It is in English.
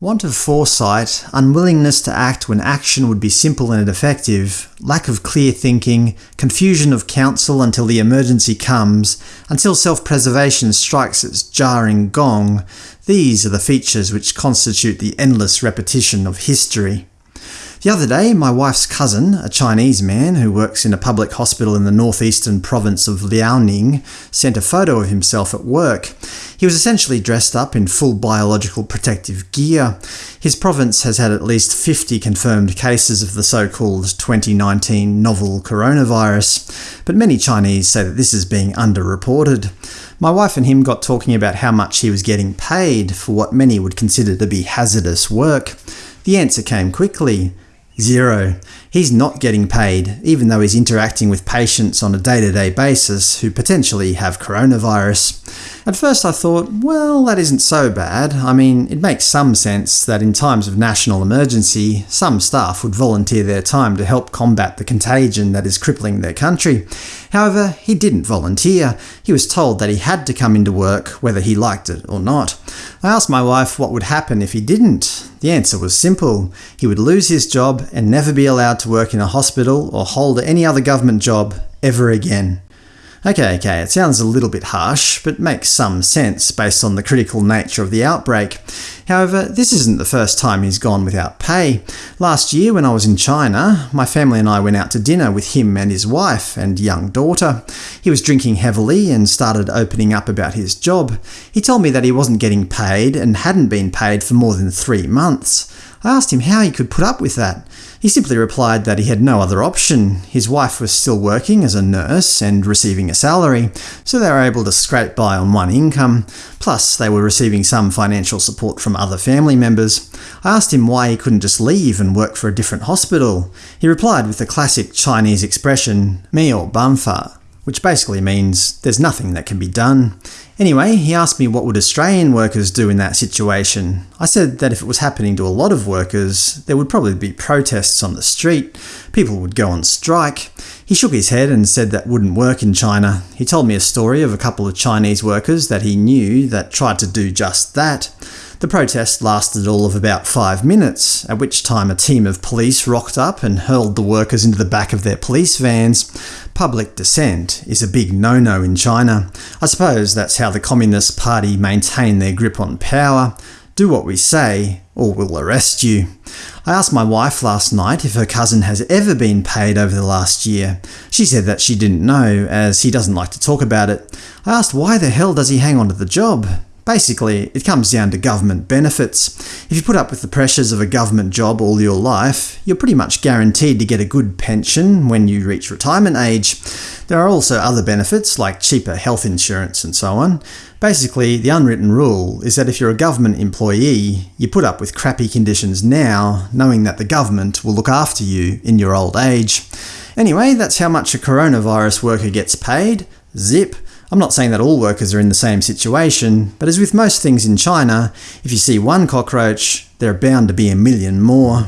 Want of foresight, unwillingness to act when action would be simple and effective, lack of clear thinking, confusion of counsel until the emergency comes, until self-preservation strikes its jarring gong – these are the features which constitute the endless repetition of history. The other day, my wife's cousin, a Chinese man who works in a public hospital in the northeastern province of Liaoning, sent a photo of himself at work. He was essentially dressed up in full biological protective gear. His province has had at least 50 confirmed cases of the so-called 2019 novel coronavirus, but many Chinese say that this is being underreported. My wife and him got talking about how much he was getting paid for what many would consider to be hazardous work. The answer came quickly. Zero. He's not getting paid, even though he's interacting with patients on a day-to-day -day basis who potentially have coronavirus. At first I thought, well, that isn't so bad. I mean, it makes some sense that in times of national emergency, some staff would volunteer their time to help combat the contagion that is crippling their country. However, he didn't volunteer. He was told that he had to come into work, whether he liked it or not. I asked my wife what would happen if he didn't. The answer was simple. He would lose his job and never be allowed to work in a hospital or hold any other government job ever again. Okay, okay, it sounds a little bit harsh, but makes some sense based on the critical nature of the outbreak. However, this isn't the first time he's gone without pay. Last year when I was in China, my family and I went out to dinner with him and his wife and young daughter. He was drinking heavily and started opening up about his job. He told me that he wasn't getting paid and hadn't been paid for more than three months. I asked him how he could put up with that. He simply replied that he had no other option. His wife was still working as a nurse and receiving a salary, so they were able to scrape by on one income. Plus, they were receiving some financial support from other family members. I asked him why he couldn't just leave and work for a different hospital. He replied with the classic Chinese expression, "mei banfa," which basically means there's nothing that can be done. Anyway, he asked me what would Australian workers do in that situation. I said that if it was happening to a lot of workers, there would probably be protests on the street, people would go on strike. He shook his head and said that wouldn't work in China. He told me a story of a couple of Chinese workers that he knew that tried to do just that. The protest lasted all of about five minutes, at which time a team of police rocked up and hurled the workers into the back of their police vans. Public dissent is a big no-no in China. I suppose that's how the Communist Party maintain their grip on power. Do what we say, or we'll arrest you. I asked my wife last night if her cousin has ever been paid over the last year. She said that she didn't know, as he doesn't like to talk about it. I asked why the hell does he hang on to the job? Basically, it comes down to government benefits. If you put up with the pressures of a government job all your life, you're pretty much guaranteed to get a good pension when you reach retirement age. There are also other benefits, like cheaper health insurance and so on. Basically, the unwritten rule is that if you're a government employee, you put up with crappy conditions now, knowing that the government will look after you in your old age. Anyway, that's how much a coronavirus worker gets paid. Zip. I'm not saying that all workers are in the same situation, but as with most things in China, if you see one cockroach, there are bound to be a million more.